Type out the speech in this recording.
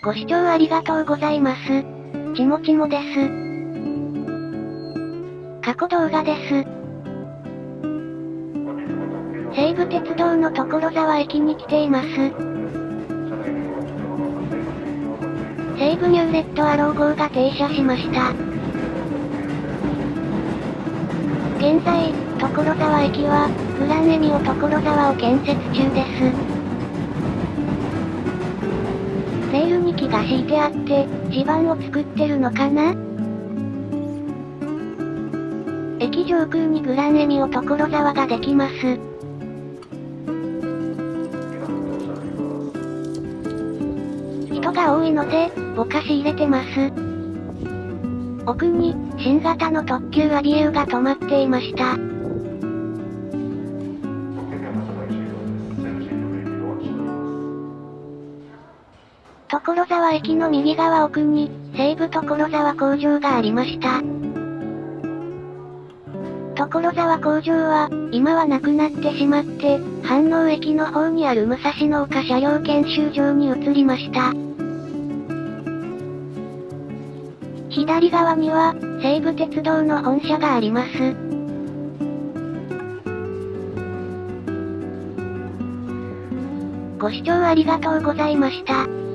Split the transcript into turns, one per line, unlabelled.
ご視聴ありがとうございます。ちもちもです。過去動画です。西武鉄道の所沢駅に来ています。西武ニューレッドアロー号が停車しました。現在、所沢駅は、グランエミオ所沢を建設中です。木が敷いてあって、地盤を作ってるのかな？駅上空にグランエミオ所沢ができます。人が多いので、ぼかし入れてます。奥に、新型の特急アビエウが止まっていました。所沢駅の右側奥に、西武所沢工場がありました。所沢工場は、今はなくなってしまって、飯能駅の方にある武蔵野丘車両研修場に移りました。左側には、西武鉄道の本社があります。ご視聴ありがとうございました。